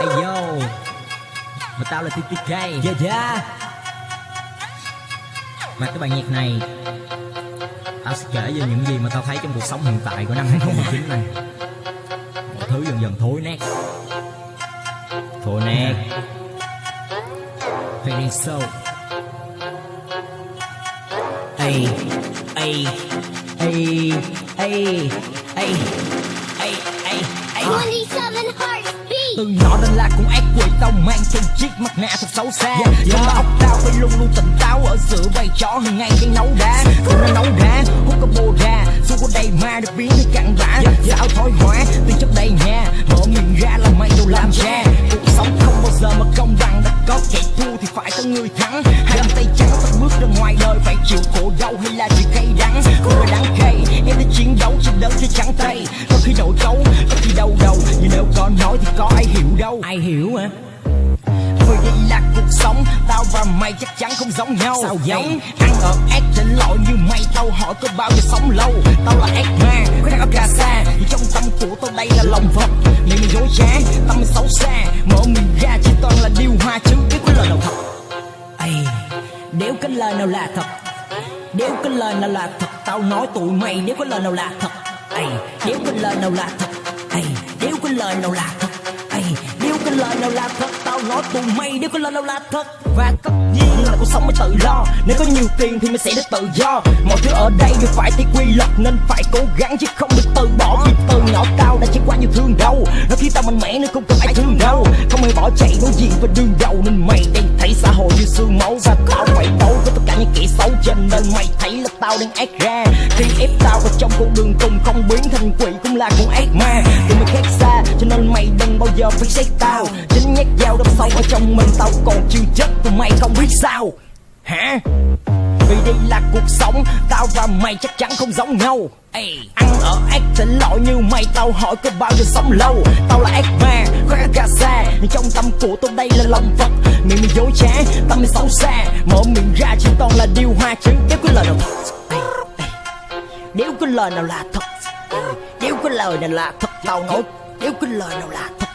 Hey yo. Mà tao là TTK Yeah yeah Và cái bài nhạc này Tao sẽ kể về những gì mà tao thấy trong cuộc sống hiện tại của năm 2019 này. Mọi thứ dần dần thối nát. Thối nát. Ây Ây Ây Ây Ây Ây Ây 27 hearts beat. Từ nhỏ đến là con ác quỷ. Tao mang trên chiếc mặt nạ thật xấu xa. Yeah, yeah. Trong óc tao phải luôn luôn tỉnh táo ở giữa bầy chó hàng ngày đang nấu đá. Không nó nấu đá, hút cái bồ ra Xung quanh đây ma được biến thành cặn bã. Sao thói hóa, từ trước đây nha Mở miệng ra là mày đâu làm cha. Cuộc sống không bao giờ mà công bằng. Đã có kẻ thua thì phải có người thắng. Hai bàn tay trắng phải bước ra ngoài đời. Phải chịu khổ đau hay là chịu cay đắng. Không là đắng cay, em đã chiến đấu trên đất với trắng tay. Có khi nổi cấu, nói thì có ai hiểu đâu. Ai hiểu hả? Vì đây là cuộc sống Tao và mày chắc chắn không giống nhau. Sao vậy? Ăn ở ác trên lội như mày Tao hỏi có bao giờ sống lâu? Tao là ác ma, đang ở cà Vì trong tâm của tao đây là lòng Phật. Miệng mày dối trá, tâm mày xấu xa. Mở miệng ra chỉ toàn là điều hoa chứ Biết có lời nào thật. Ây, nếu cái lời nào là thật Nếu cái lời nào là thật Tao nói tụi mày nếu có lời nào là thật. Ây, nếu cái lời nào là thật Ây, cái lời nào là thật? Ây, nếu cái lời nào là thật Tao nói tụi mày. Nếu cái lời nào là thật Và tất nhiên là cuộc sống mới tự lo Nếu có nhiều tiền thì mình sẽ được tự do. Mọi thứ ở đây đều phải theo quy luật Nên phải cố gắng chứ không được từ bỏ. Vì từ nhỏ tao đã trải qua nhiều thương đau. Nó khi tao mạnh mẽ nên không cần bỏ chạy đối diện với đường đầu Nên mày đang thấy xã hội như xương máu Và tao phải đấu với tất cả những kẻ xấu Cho nên mày thấy là tao đang ác ra. Khi ép tao vào trong con đường cùng Không biến thành quỷ cũng là con ác ma. Tụi mày khác xa, cho nên mày đừng bao giờ phải xét tao. Chính nhát dao đâm sâu ở trong mình Tao còn chưa chết tụi mày không biết sao. Hả? Vì đây là cuộc sống Tao và mày chắc chắn không giống nhau. Ê, Ăn ở ác tỉnh lỗi như mày Tao hỏi có bao giờ sống lâu. Tao là ác ma, khoác gà xa Nhưng trong tâm của tôi đây là lòng Phật. Miệng mày dối trá, tâm mày xấu xa. Mở miệng ra chỉ toàn là điều hoa chứ. Nếu có lời nào thật Nếu có lời nào là thật Nếu có lời nào là thật Tao nói Nếu có lời nào là thật